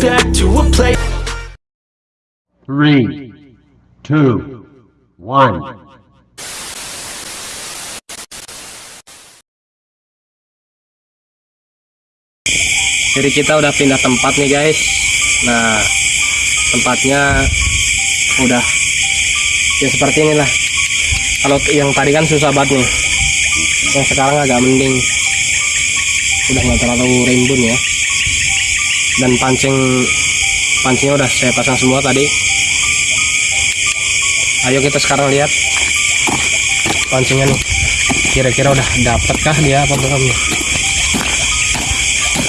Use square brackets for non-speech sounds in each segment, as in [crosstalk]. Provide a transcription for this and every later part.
back to a place. Three, two, one. Jadi kita udah pindah tempat nih guys. Nah, tempatnya udah ya seperti inilah. Kalau yang tadi kan susah banget nih. Yang sekarang agak mending. Udah nggak terlalu rimbun ya. Dan pancing pancingnya udah saya pasang semua tadi. Ayo kita sekarang lihat pancingnya nih. Kira-kira udah dapatkah dia apa belum?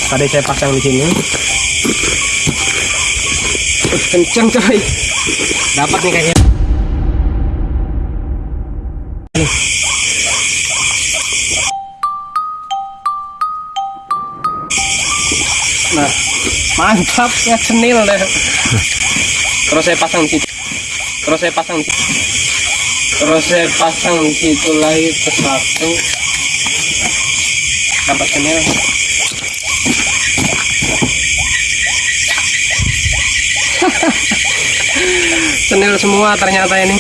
tadi saya pasang di sini kencang coy dapat nih kayaknya nah mantap ya cenil deh. Terus saya pasang di situ. Terus saya pasang di situ. Terus saya pasang di situ lagi satu. Dapat cenil. [laughs] Senil semua ternyata ini.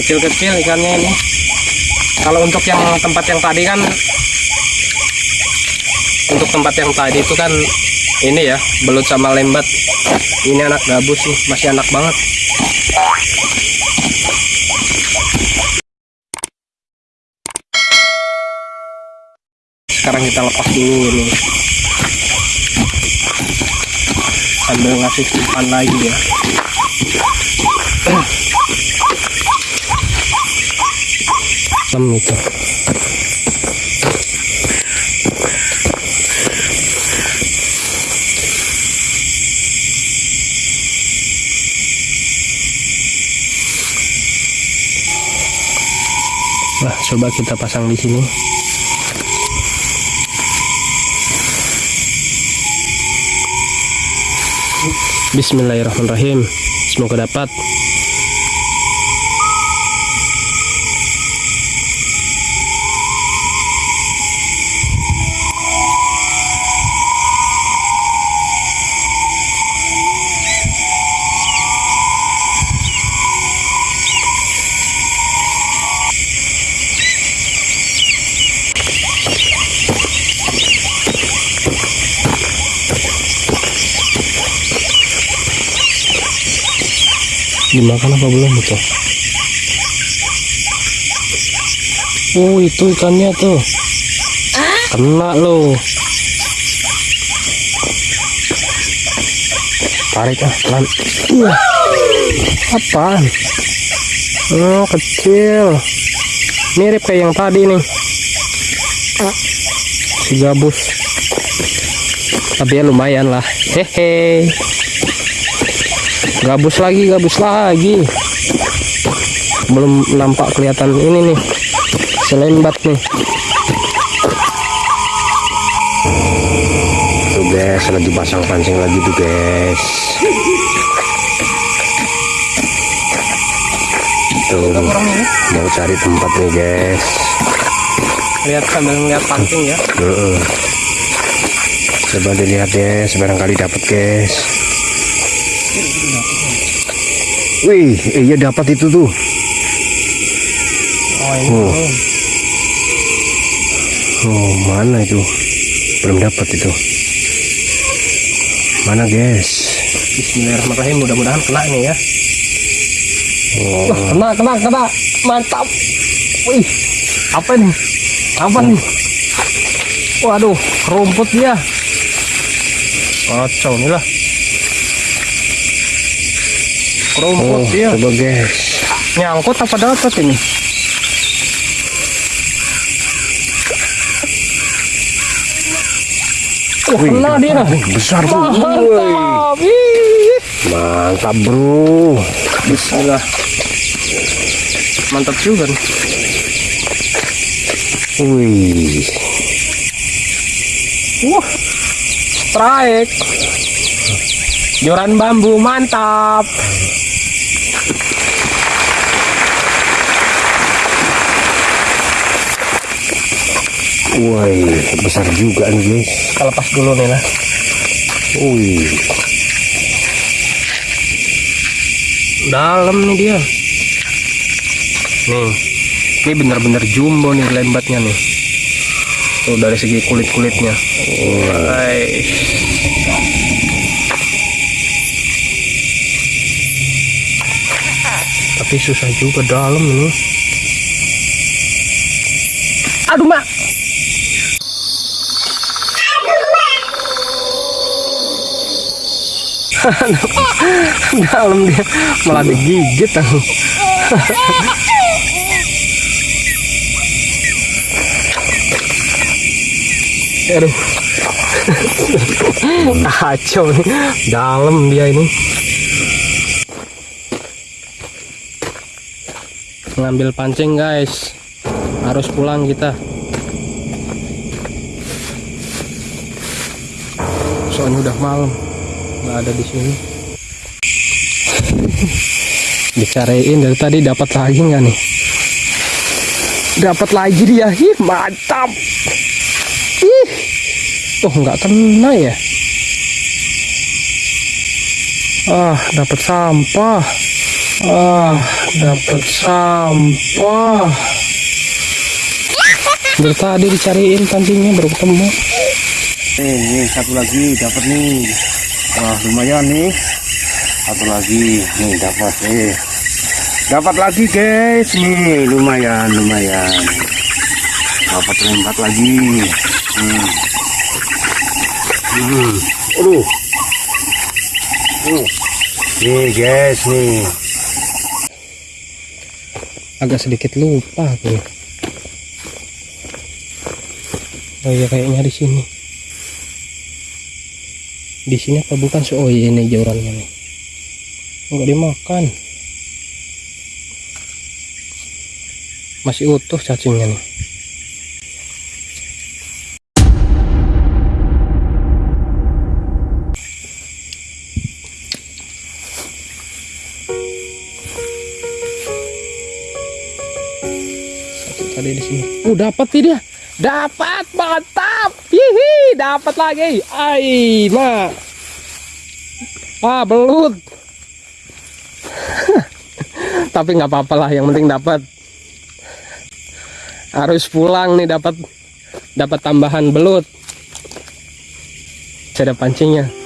Kecil-kecil ikannya ini kalau untuk yang tempat yang tadi kan untuk tempat yang tadi itu kan ini ya belut sama lembat. Ini anak gabus nih masih anak banget. Sekarang kita lepas dulu ini. Sambil ngasih simpan lagi ya [clears throat] Lem itu Nah, coba kita pasang di sini. Bismillahirrahmanirrahim. Semoga dapat. Dimakan apa belum itu? Oh itu ikannya tuh. Kena loh. Tarik ah pelan. Wah. Apaan? Oh kecil. Mirip kayak yang tadi nih. Si gabus. Tapi ya lumayan lah. Hehe gabus lagi gabus lagi belum nampak kelihatan ini nih selembat nih Tuh guys, lagi pasang pancing lagi tuh guys. Tuh, mau cari tempat nih guys. lihat sambil melihat pancing ya Heeh. Coba dilihat ya, sebarangkali dapat guys. Wih, iya dapat itu tuh. oh ini Oh. belum. Oh, mana itu? Belum dapat itu. Mana guys? Bismillahirrahmanirrahim mudah-mudahan kena nih ya Oh, Wah, kena kena kena mantap wih apa nih apa nih waduh rumput dia kacau nih lah rumput oh dia coba guys. nyangkut apa dapat ini Wah, Wih, kena dia besar tuh. Mantap mantap bro. Bismillah mantap juga nih Wih, Wah, strike. Joran bambu mantap. Woi, besar juga nih guys. Kita lepas dulu nih lah. Wih, Dalam nih dia. Nih, ini bener-bener jumbo nih lembatnya nih. Tuh dari segi kulit-kulitnya. Hai. Tapi susah juga dalam ini. Aduh, Mak. [laughs] dalam dia malah digigit aku. [laughs] Aduh. [laughs] Kacau nih. Dalam dia ini. Ngambil pancing guys. Harus pulang kita. Soalnya udah malam. Nggak ada di sini. [laughs] Dicariin dari tadi dapat lagi nggak nih? Dapat lagi dia. Ih, mantap. Ih, tuh nggak kena ya. Ah, dapat sampah. Ah, dapat sampah. Dari tadi dicariin pancingnya baru ketemu. eh, nih satu lagi dapat nih. Wah, lumayan nih. Satu lagi, nih dapat eh. Dapat lagi guys, nih lumayan, lumayan. Dapat lembat lagi. Hmm. Hmm. Aduh. Uh. Nih guys, nih. Agak sedikit lupa aku. Oh iya kayaknya di sini. Di sini apa bukan so oh iya ini jorannya nih. Enggak dimakan. Masih utuh cacingnya nih. Tadi di sini. Uh, dapat nih dia. Dapat, mantap. Hihi, dapat lagi. Ai, ma. Ah, belut. [laughs] Tapi nggak apa-apa lah, yang penting dapat. Harus pulang nih dapat dapat tambahan belut. Saya ada pancingnya.